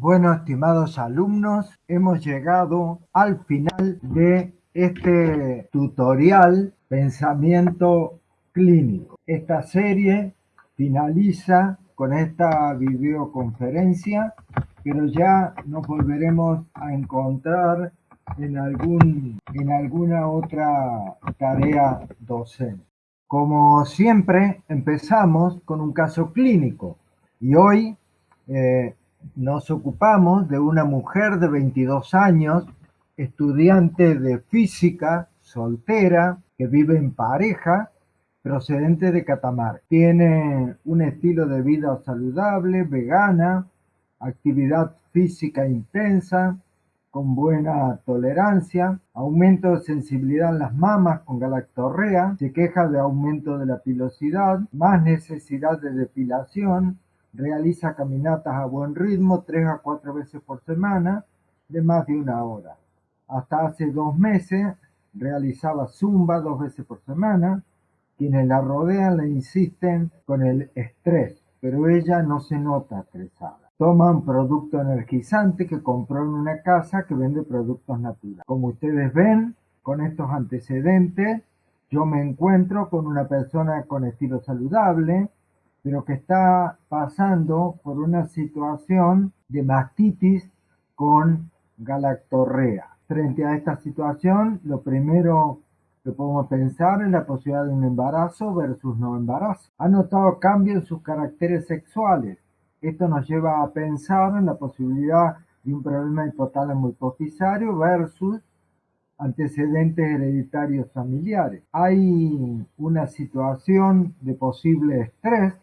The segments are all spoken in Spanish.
Bueno, estimados alumnos, hemos llegado al final de este tutorial Pensamiento Clínico. Esta serie finaliza con esta videoconferencia, pero ya nos volveremos a encontrar en, algún, en alguna otra tarea docente. Como siempre, empezamos con un caso clínico y hoy eh, nos ocupamos de una mujer de 22 años, estudiante de física, soltera, que vive en pareja, procedente de Catamarca. Tiene un estilo de vida saludable, vegana, actividad física intensa, con buena tolerancia, aumento de sensibilidad en las mamas con galactorrea, se queja de aumento de la pilosidad, más necesidad de depilación, realiza caminatas a buen ritmo tres a cuatro veces por semana de más de una hora. Hasta hace dos meses realizaba zumba dos veces por semana. Quienes la rodean le insisten con el estrés, pero ella no se nota estresada. Toma un producto energizante que compró en una casa que vende productos naturales. Como ustedes ven, con estos antecedentes, yo me encuentro con una persona con estilo saludable, pero que está pasando por una situación de mastitis con galactorrea. Frente a esta situación, lo primero que podemos pensar es la posibilidad de un embarazo versus no embarazo. Ha notado cambios en sus caracteres sexuales. Esto nos lleva a pensar en la posibilidad de un problema hipotálamo hipofisario versus antecedentes hereditarios familiares. Hay una situación de posible estrés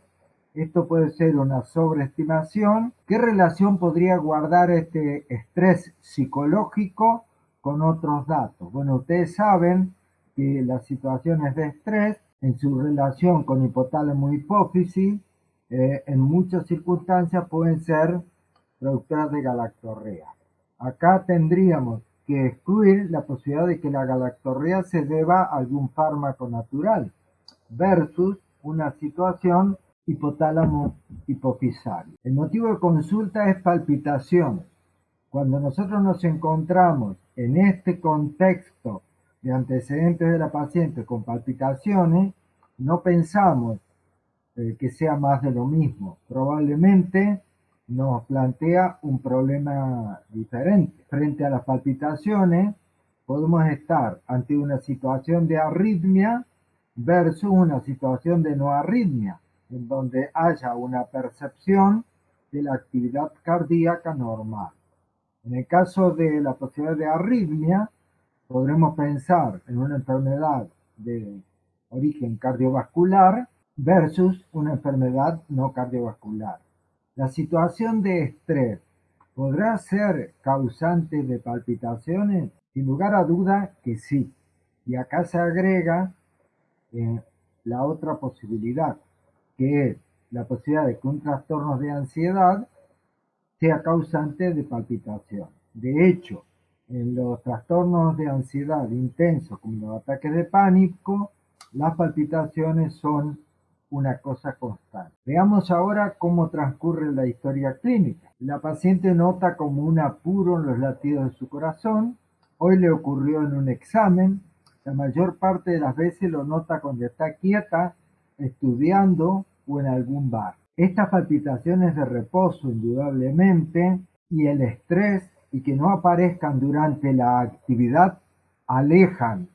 esto puede ser una sobreestimación. ¿Qué relación podría guardar este estrés psicológico con otros datos? Bueno, ustedes saben que las situaciones de estrés en su relación con hipotálamo hipófisis eh, en muchas circunstancias pueden ser productoras de galactorrea. Acá tendríamos que excluir la posibilidad de que la galactorrea se deba a algún fármaco natural versus una situación hipotálamo hipofisario. El motivo de consulta es palpitación. Cuando nosotros nos encontramos en este contexto de antecedentes de la paciente con palpitaciones, no pensamos eh, que sea más de lo mismo. Probablemente nos plantea un problema diferente. Frente a las palpitaciones, podemos estar ante una situación de arritmia versus una situación de no arritmia en donde haya una percepción de la actividad cardíaca normal. En el caso de la posibilidad de arritmia, podremos pensar en una enfermedad de origen cardiovascular versus una enfermedad no cardiovascular. La situación de estrés podrá ser causante de palpitaciones, sin lugar a duda que sí. Y acá se agrega eh, la otra posibilidad, que es la posibilidad de que un trastorno de ansiedad sea causante de palpitación. De hecho, en los trastornos de ansiedad intensos, como los ataques de pánico, las palpitaciones son una cosa constante. Veamos ahora cómo transcurre la historia clínica. La paciente nota como un apuro en los latidos de su corazón. Hoy le ocurrió en un examen. La mayor parte de las veces lo nota cuando está quieta estudiando o en algún bar. Estas palpitaciones de reposo, indudablemente, y el estrés y que no aparezcan durante la actividad alejan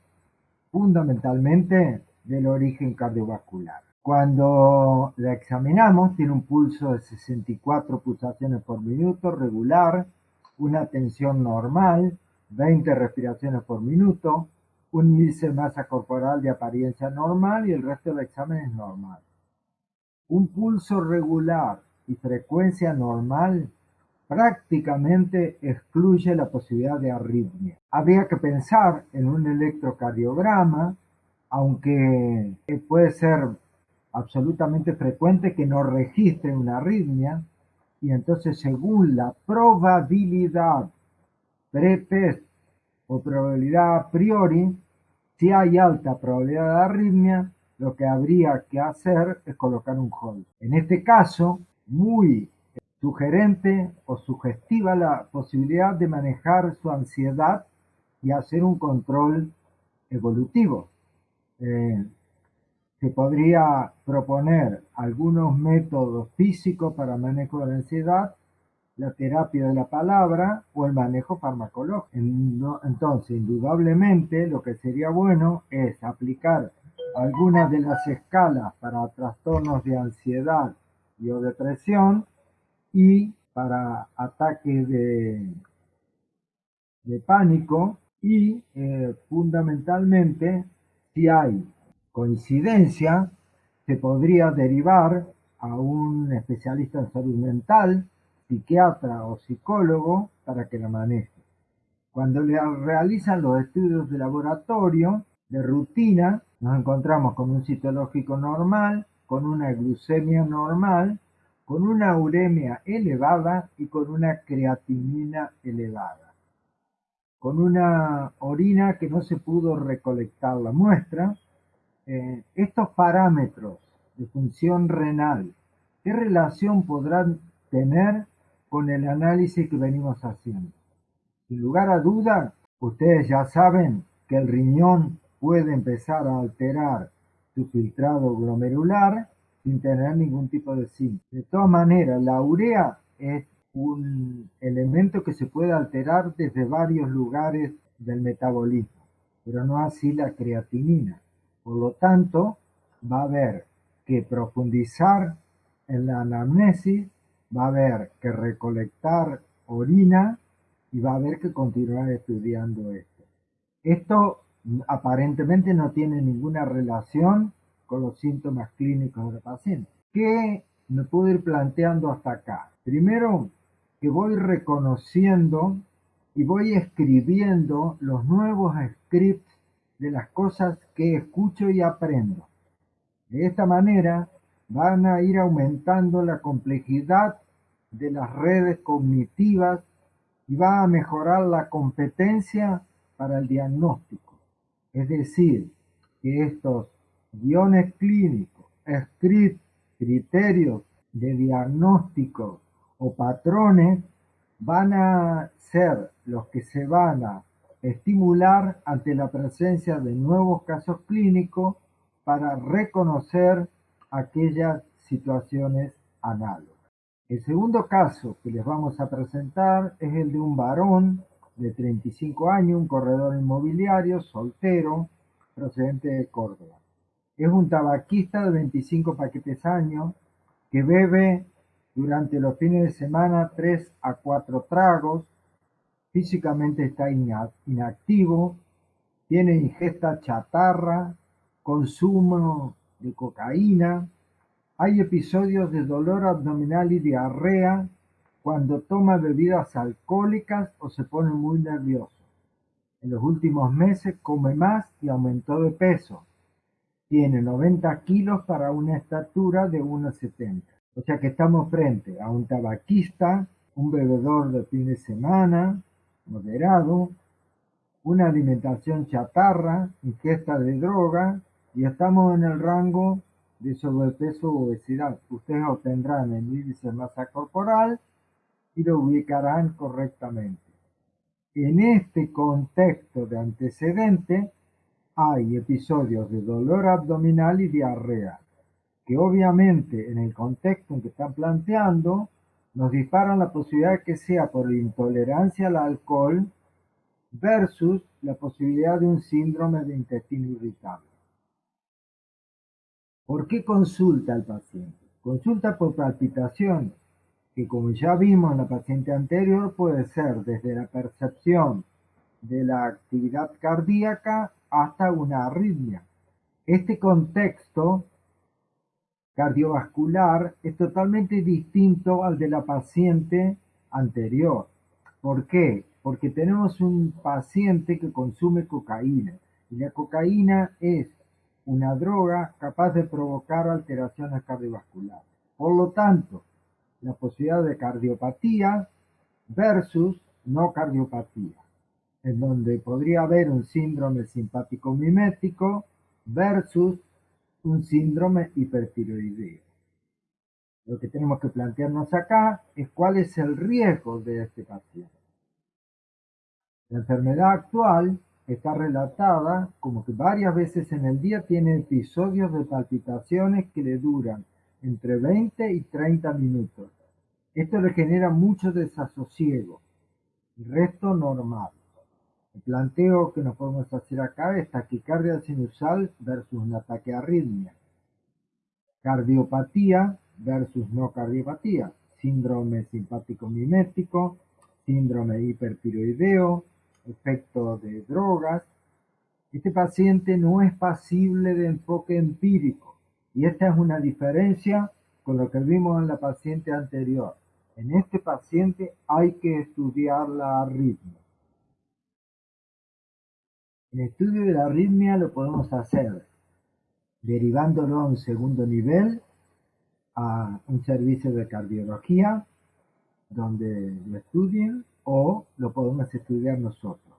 fundamentalmente del origen cardiovascular. Cuando la examinamos, tiene un pulso de 64 pulsaciones por minuto regular, una tensión normal, 20 respiraciones por minuto, un índice de masa corporal de apariencia normal y el resto del examen es normal. Un pulso regular y frecuencia normal prácticamente excluye la posibilidad de arritmia. Habría que pensar en un electrocardiograma, aunque puede ser absolutamente frecuente que no registre una arritmia, y entonces según la probabilidad pretest o probabilidad a priori, si hay alta probabilidad de arritmia, lo que habría que hacer es colocar un hold. En este caso, muy sugerente o sugestiva la posibilidad de manejar su ansiedad y hacer un control evolutivo. Eh, se podría proponer algunos métodos físicos para manejo de la ansiedad, la terapia de la palabra o el manejo farmacológico. Entonces, indudablemente, lo que sería bueno es aplicar algunas de las escalas para trastornos de ansiedad y o depresión y para ataques de, de pánico y eh, fundamentalmente si hay coincidencia se podría derivar a un especialista en salud mental, psiquiatra o psicólogo para que la maneje. Cuando le realizan los estudios de laboratorio de rutina, nos encontramos con un citológico normal, con una glucemia normal, con una uremia elevada y con una creatinina elevada. Con una orina que no se pudo recolectar la muestra, eh, estos parámetros de función renal, ¿qué relación podrán tener con el análisis que venimos haciendo? Sin lugar a duda, ustedes ya saben que el riñón puede empezar a alterar su filtrado glomerular sin tener ningún tipo de síntoma. De todas maneras, la urea es un elemento que se puede alterar desde varios lugares del metabolismo, pero no así la creatinina. Por lo tanto, va a haber que profundizar en la anamnesis, va a haber que recolectar orina y va a haber que continuar estudiando esto. Esto aparentemente no tiene ninguna relación con los síntomas clínicos del paciente. ¿Qué me puedo ir planteando hasta acá? Primero, que voy reconociendo y voy escribiendo los nuevos scripts de las cosas que escucho y aprendo. De esta manera van a ir aumentando la complejidad de las redes cognitivas y va a mejorar la competencia para el diagnóstico. Es decir, que estos guiones clínicos, criterios de diagnóstico o patrones van a ser los que se van a estimular ante la presencia de nuevos casos clínicos para reconocer aquellas situaciones análogas. El segundo caso que les vamos a presentar es el de un varón de 35 años, un corredor inmobiliario, soltero, procedente de Córdoba. Es un tabaquista de 25 paquetes años que bebe durante los fines de semana 3 a 4 tragos físicamente está inactivo, tiene ingesta chatarra, consumo de cocaína, hay episodios de dolor abdominal y diarrea cuando toma bebidas alcohólicas o se pone muy nervioso. En los últimos meses come más y aumentó de peso. Tiene 90 kilos para una estatura de 1,70. O sea que estamos frente a un tabaquista, un bebedor de fin de semana, moderado, una alimentación chatarra, ingesta de droga y estamos en el rango de sobrepeso o obesidad. Ustedes obtendrán el índice de masa corporal y lo ubicarán correctamente. En este contexto de antecedente hay episodios de dolor abdominal y diarrea, que obviamente en el contexto en que están planteando nos disparan la posibilidad que sea por intolerancia al alcohol versus la posibilidad de un síndrome de intestino irritable. ¿Por qué consulta al paciente? Consulta por palpitación, que como ya vimos en la paciente anterior puede ser desde la percepción de la actividad cardíaca hasta una arritmia. Este contexto cardiovascular es totalmente distinto al de la paciente anterior. ¿Por qué? Porque tenemos un paciente que consume cocaína y la cocaína es una droga capaz de provocar alteraciones cardiovasculares. Por lo tanto, la posibilidad de cardiopatía versus no cardiopatía, en donde podría haber un síndrome simpático mimético versus un síndrome hipertiroideo. Lo que tenemos que plantearnos acá es cuál es el riesgo de este paciente. La enfermedad actual está relatada como que varias veces en el día tiene episodios de palpitaciones que le duran entre 20 y 30 minutos. Esto le genera mucho desasosiego. Resto normal. El planteo que nos podemos hacer acá es taquicardia sinusal versus un ataque arritmia. Cardiopatía versus no cardiopatía. Síndrome simpático mimético, síndrome hipertiroideo, efecto de drogas. Este paciente no es pasible de enfoque empírico y esta es una diferencia con lo que vimos en la paciente anterior. En este paciente hay que estudiar la arritmia. El estudio de la arritmia lo podemos hacer derivándolo a un segundo nivel a un servicio de cardiología donde lo estudien o lo podemos estudiar nosotros.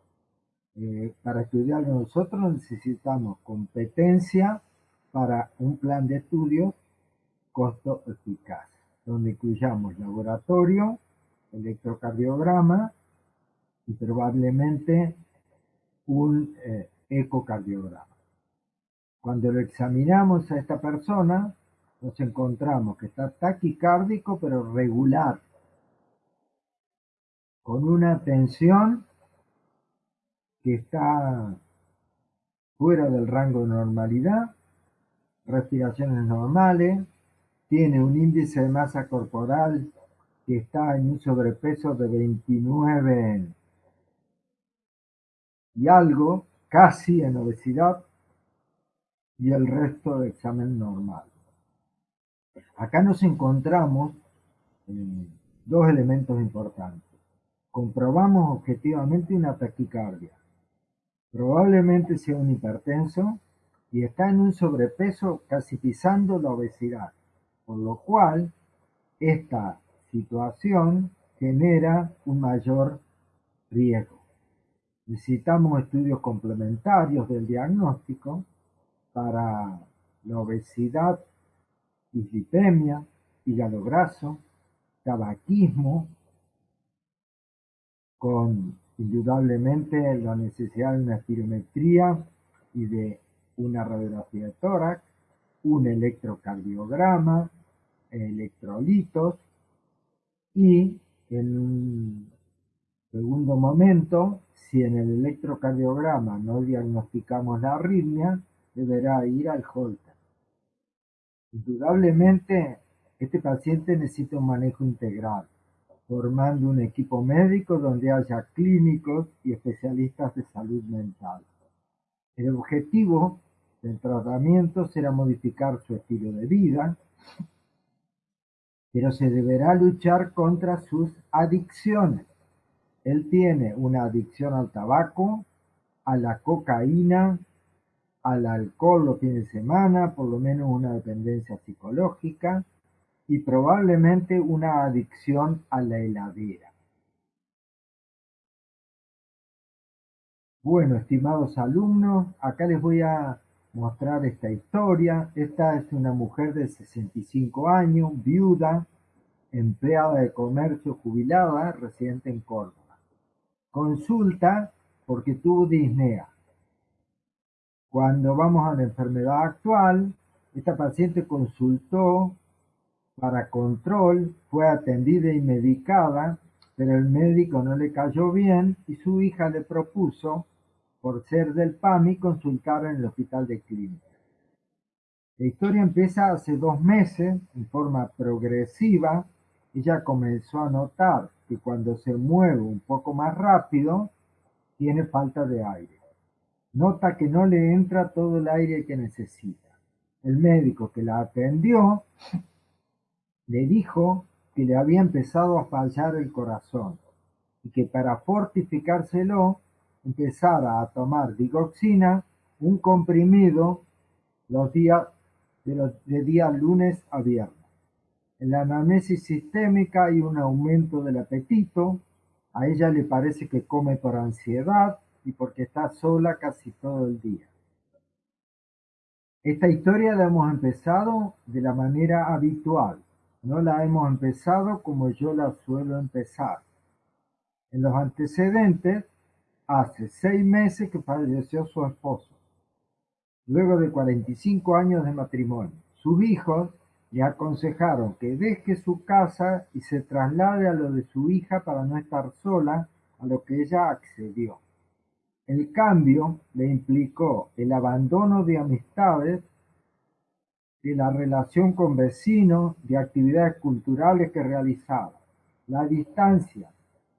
Eh, para estudiarlo nosotros necesitamos competencia para un plan de estudio costo eficaz, donde incluyamos laboratorio, electrocardiograma y probablemente un eh, ecocardiograma. Cuando lo examinamos a esta persona, nos encontramos que está taquicárdico pero regular, con una tensión que está fuera del rango de normalidad, respiraciones normales, tiene un índice de masa corporal que está en un sobrepeso de 29 y algo, casi en obesidad, y el resto de examen normal. Acá nos encontramos dos elementos importantes. Comprobamos objetivamente una taquicardia. Probablemente sea un hipertenso y está en un sobrepeso casi pisando la obesidad, por lo cual esta situación genera un mayor riesgo. Necesitamos estudios complementarios del diagnóstico para la obesidad, dislipemia, hígado graso, tabaquismo, con indudablemente la necesidad de una espirometría y de una radiografía de tórax, un electrocardiograma, electrolitos y en un segundo momento, si en el electrocardiograma no diagnosticamos la arritmia, deberá ir al Holter. Indudablemente, este paciente necesita un manejo integral, formando un equipo médico donde haya clínicos y especialistas de salud mental. El objetivo del tratamiento será modificar su estilo de vida, pero se deberá luchar contra sus adicciones. Él tiene una adicción al tabaco, a la cocaína, al alcohol los fines de semana, por lo menos una dependencia psicológica y probablemente una adicción a la heladera. Bueno, estimados alumnos, acá les voy a mostrar esta historia. Esta es una mujer de 65 años, viuda, empleada de comercio jubilada, residente en Córdoba. Consulta porque tuvo disnea. Cuando vamos a la enfermedad actual, esta paciente consultó para control, fue atendida y medicada, pero el médico no le cayó bien y su hija le propuso por ser del PAMI, consultar en el hospital de clínica. La historia empieza hace dos meses, en forma progresiva. Ella comenzó a notar que cuando se mueve un poco más rápido, tiene falta de aire. Nota que no le entra todo el aire que necesita. El médico que la atendió le dijo que le había empezado a fallar el corazón y que para fortificárselo empezara a tomar digoxina, un comprimido, los días de, día lunes a viernes. En la anamnesis sistémica hay un aumento del apetito, a ella le parece que come por ansiedad y porque está sola casi todo el día. Esta historia la hemos empezado de la manera habitual, No la hemos empezado como yo la suelo empezar. En los antecedentes, hace seis meses que falleció su esposo, luego de 45 años de matrimonio. Sus hijos le aconsejaron que deje su casa y se traslade a lo de su hija para no estar sola, a lo que ella accedió. El cambio le implicó el abandono de amistades, de la relación con vecinos, de actividades culturales que realizaba. La distancia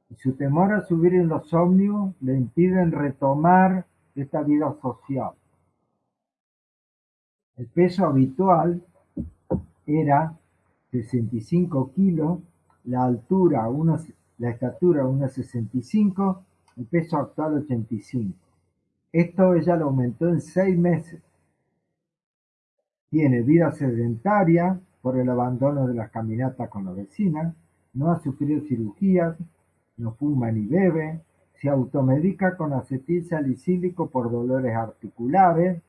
y su temor a subir en los ómnibus le impiden retomar esta vida social. El peso habitual era 65 kilos, la altura, la estatura 1,65, el peso actual 85. Esto ella lo aumentó en seis meses. Tiene vida sedentaria por el abandono de las caminatas con la vecina, no ha sufrido cirugías, no fuma ni bebe, se automedica con acetil salicílico por dolores articulares,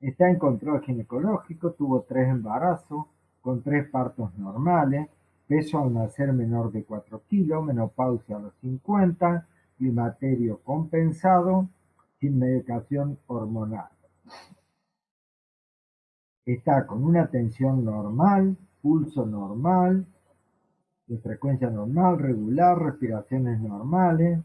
Está en control ginecológico, tuvo tres embarazos, con tres partos normales, peso al nacer menor de 4 kilos, menopausia a los 50, climaterio compensado, sin medicación hormonal. Está con una tensión normal, pulso normal, de frecuencia normal, regular, respiraciones normales.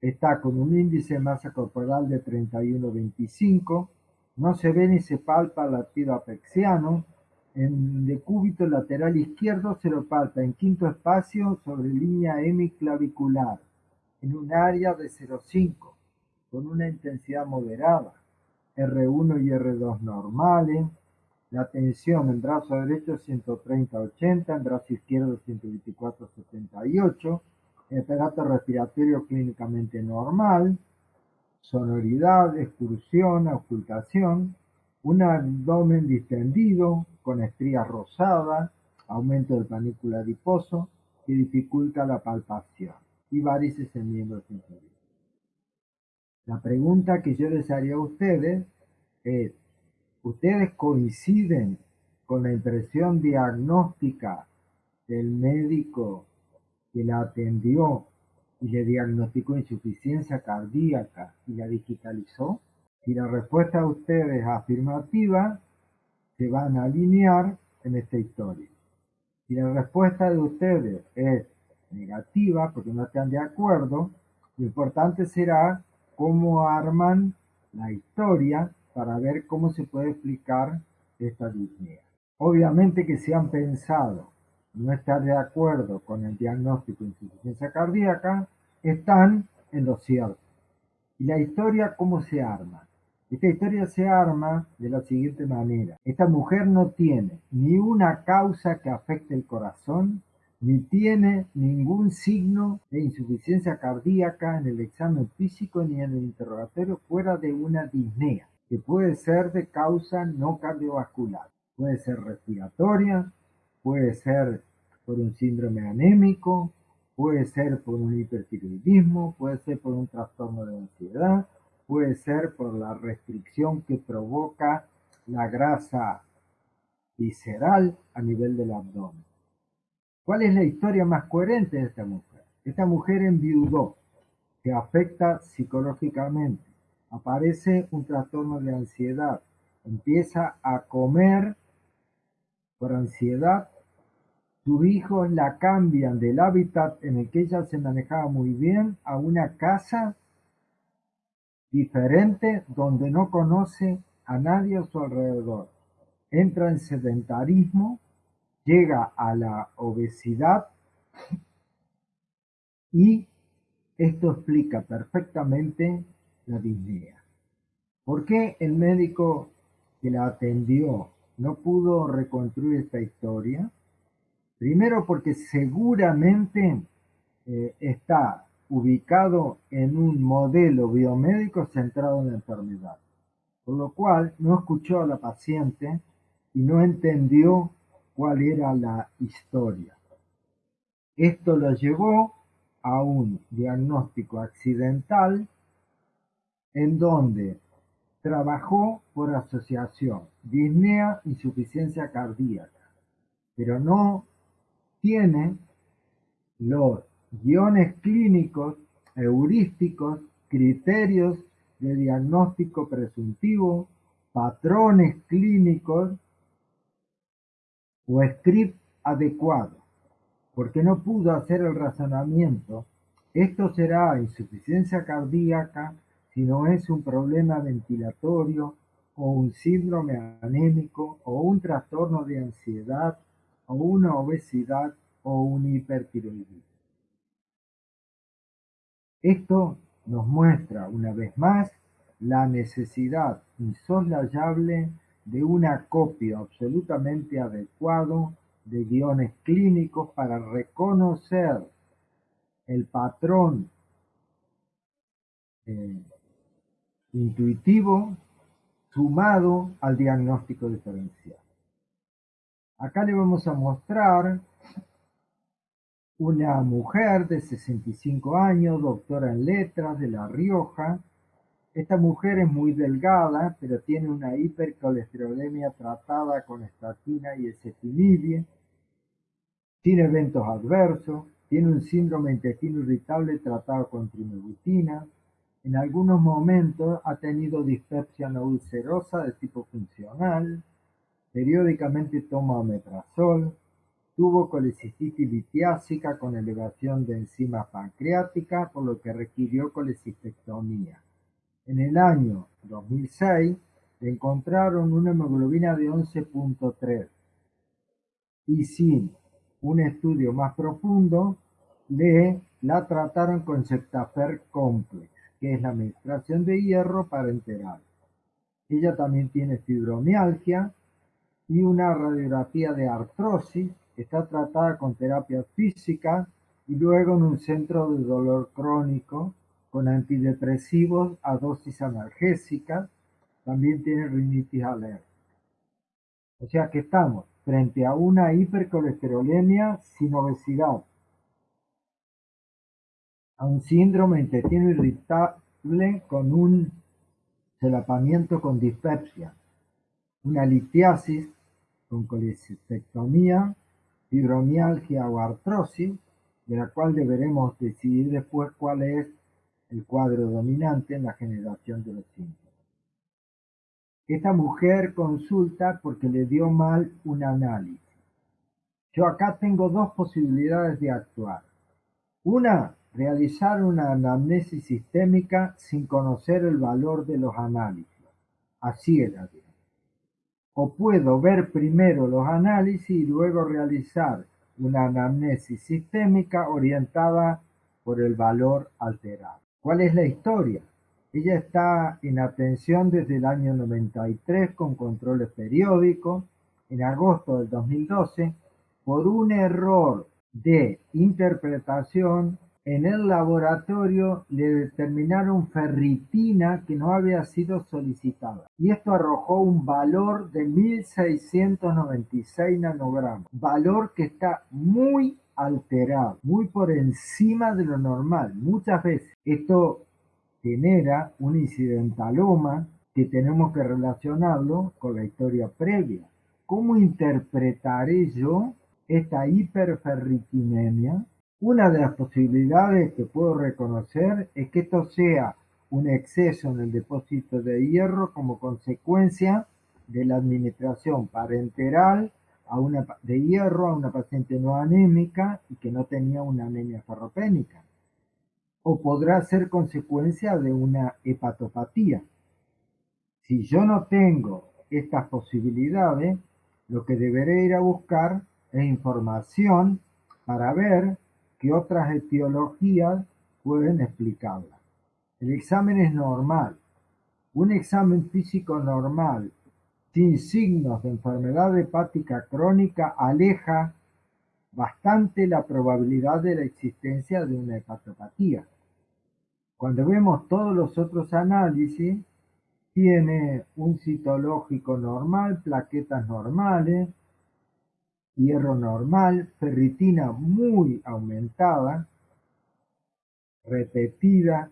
Está con un índice de masa corporal de 31-25, no se ve ni se palpa latido apexiano. En decúbito lateral izquierdo se lo palpa en quinto espacio sobre línea hemiclavicular, en un área de 0,5, con una intensidad moderada. R1 y R2 normales. La tensión en brazo derecho 130-80, en brazo izquierdo 124-78. El aparato respiratorio clínicamente normal sonoridad, excursión, ocultación, un abdomen distendido con estrías rosadas, aumento del panículo adiposo que dificulta la palpación y varices en miembros inferiores. La pregunta que yo les haría a ustedes es, ¿ustedes coinciden con la impresión diagnóstica del médico que la atendió y le diagnosticó insuficiencia cardíaca y la digitalizó? Si la respuesta de ustedes es afirmativa, se van a alinear en esta historia. Si la respuesta de ustedes es negativa, porque no están de acuerdo, lo importante será cómo arman la historia para ver cómo se puede explicar esta disnea. Obviamente que si han pensado no estar de acuerdo con el diagnóstico de insuficiencia cardíaca, están en lo cierto. ¿Y la historia cómo se arma? Esta historia se arma de la siguiente manera. Esta mujer no tiene ni una causa que afecte el corazón, ni tiene ningún signo de insuficiencia cardíaca en el examen físico ni en el interrogatorio fuera de una disnea, que puede ser de causa no cardiovascular. Puede ser respiratoria, puede ser por un síndrome anémico, puede ser por un hipertiroidismo, puede ser por un trastorno de ansiedad, puede ser por la restricción que provoca la grasa visceral a nivel del abdomen. ¿Cuál es la historia más coherente de esta mujer? Esta mujer enviudó, que afecta psicológicamente, aparece un trastorno de ansiedad, empieza a comer por ansiedad sus hijos la cambian del hábitat en el que ella se manejaba muy bien a una casa diferente donde no conoce a nadie a su alrededor. Entra en sedentarismo, llega a la obesidad y esto explica perfectamente la disnea. ¿Por qué el médico que la atendió no pudo reconstruir esta historia? Primero porque seguramente eh, está ubicado en un modelo biomédico centrado en la enfermedad, por lo cual no escuchó a la paciente y no entendió cuál era la historia. Esto lo llevó a un diagnóstico accidental en donde trabajó por asociación disnea insuficiencia cardíaca pero no tiene los guiones clínicos, heurísticos, criterios de diagnóstico presuntivo, patrones clínicos o script adecuado, porque no pudo hacer el razonamiento. Esto será insuficiencia cardíaca si no es un problema ventilatorio o un síndrome anémico o un trastorno de ansiedad o una obesidad o un hipertiroidismo. Esto nos muestra una vez más la necesidad insoslayable de un acopio absolutamente adecuado de guiones clínicos para reconocer el patrón eh, intuitivo sumado al diagnóstico diferencial. Acá le vamos a mostrar una mujer de 65 años, doctora en letras de La Rioja. Esta mujer es muy delgada, pero tiene una hipercolesterolemia tratada con estatina y ezetimibe. Tiene eventos adversos, tiene un síndrome intestino irritable tratado con trimebutina. En algunos momentos ha tenido dispepsia no ulcerosa de tipo funcional. Periódicamente toma omeprazol Tuvo colecistitis litiásica con elevación de enzimas pancreáticas, por lo que requirió colecistectomía. En el año 2006 le encontraron una hemoglobina de 11.3 y sin un estudio más profundo le la trataron con Septafer Complex, que es la administración de hierro parenteral. Ella también tiene fibromialgia y una radiografía de artrosis Está tratada con terapia física y luego en un centro de dolor crónico con antidepresivos a dosis analgésica. También tiene rinitis alérgica. O sea que estamos frente a una hipercolesterolemia sin obesidad, a un síndrome intestino irritable con un solapamiento con dispepsia, una litiasis con colecistectomía fibromialgia o artrosis, de la cual deberemos decidir después cuál es el cuadro dominante en la generación de los síntomas. Esta mujer consulta porque le dio mal un análisis. Yo acá tengo dos posibilidades de actuar. Una, realizar una anamnesis sistémica sin conocer el valor de los análisis. Así era o puedo ver primero los análisis y luego realizar una anamnesis sistémica orientada por el valor alterado. ¿Cuál es la historia? Ella está en atención desde el año 93 con controles periódicos. En agosto del 2012, por un error de interpretación, en el laboratorio le determinaron ferritina que no había sido solicitada y esto arrojó un valor de 1696 nanogramos, valor que está muy alterado, muy por encima de lo normal. Muchas veces esto genera un incidentaloma que tenemos que relacionarlo con la historia previa. ¿Cómo interpretaré yo esta hiperferritinemia una de las posibilidades que puedo reconocer es que esto sea un exceso en el depósito de hierro como consecuencia de la administración parenteral de hierro a una paciente no anémica y que no tenía una anemia ferropénica. O podrá ser consecuencia de una hepatopatía. Si yo no tengo estas posibilidades, lo que deberé ir a buscar es información para ver que otras etiologías pueden explicarla. El examen es normal. Un examen físico normal sin signos de enfermedad hepática crónica aleja bastante la probabilidad de la existencia de una hepatopatía. Cuando vemos todos los otros análisis, tiene un citológico normal, plaquetas normales, hierro normal, ferritina muy aumentada, repetida,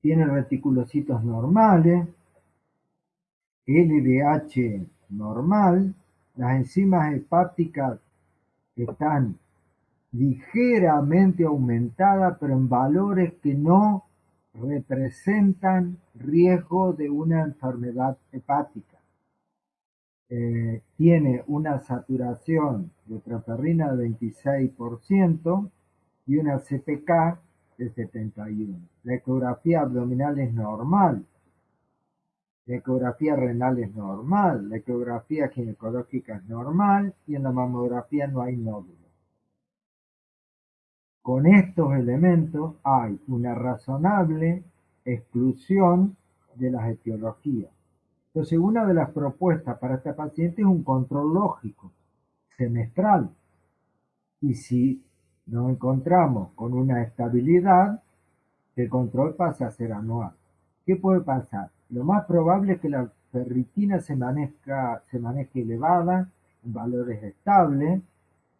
tiene reticulocitos normales, LDH normal, las enzimas hepáticas están ligeramente aumentadas, pero en valores que no representan riesgo de una enfermedad hepática. Eh, tiene una saturación de transferrina de 26% y una CPK de 71. La ecografía abdominal es normal. La ecografía renal es normal. La ecografía ginecológica es normal y en la mamografía no hay nódulos. Con estos elementos hay una razonable exclusión de las etiologías. Entonces, una de las propuestas para esta paciente es un control lógico, semestral. Y si nos encontramos con una estabilidad, el control pasa a ser anual. ¿Qué puede pasar? Lo más probable es que la ferritina se, se maneje elevada, en valores estables,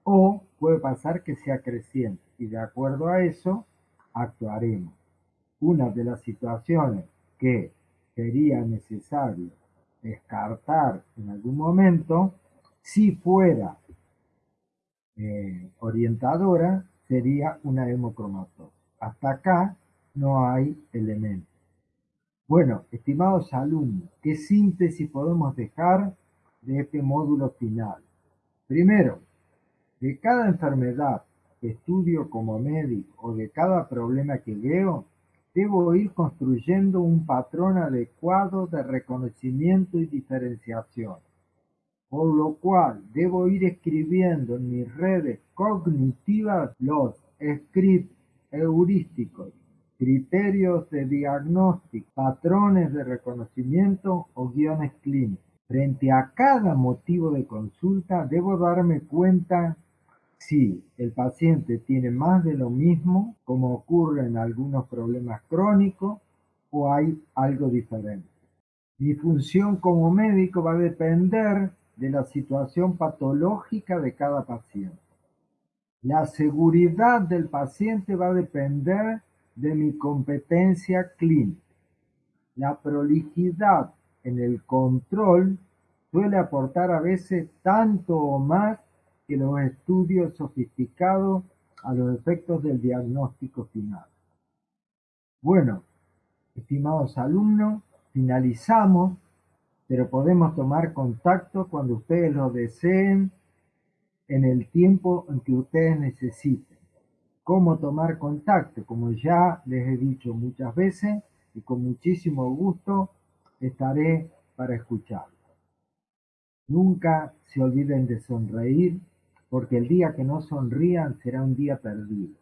o puede pasar que sea creciente. Y de acuerdo a eso, actuaremos. Una de las situaciones que sería necesario descartar en algún momento, si fuera eh, orientadora, sería una hemocromatosis. Hasta acá no hay elementos. Bueno, estimados alumnos, ¿qué síntesis podemos dejar de este módulo final? Primero, de cada enfermedad que estudio como médico o de cada problema que veo, debo ir construyendo un patrón adecuado de reconocimiento y diferenciación, por lo cual debo ir escribiendo en mis redes cognitivas los scripts heurísticos, criterios de diagnóstico, patrones de reconocimiento o guiones clínicos. Frente a cada motivo de consulta debo darme cuenta si el paciente tiene más de lo mismo, como ocurre en algunos problemas crónicos, o hay algo diferente. Mi función como médico va a depender de la situación patológica de cada paciente. La seguridad del paciente va a depender de mi competencia clínica. La prolijidad en el control suele aportar a veces tanto o más que los estudios sofisticados a los efectos del diagnóstico final. Bueno, estimados alumnos, finalizamos, pero podemos tomar contacto cuando ustedes lo deseen en el tiempo en que ustedes necesiten. ¿Cómo tomar contacto? Como ya les he dicho muchas veces y con muchísimo gusto estaré para escucharlos. Nunca se olviden de sonreír porque el día que no sonrían será un día perdido.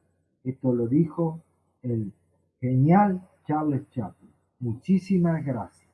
Esto lo dijo el genial Charles Chaplin. Muchísimas gracias.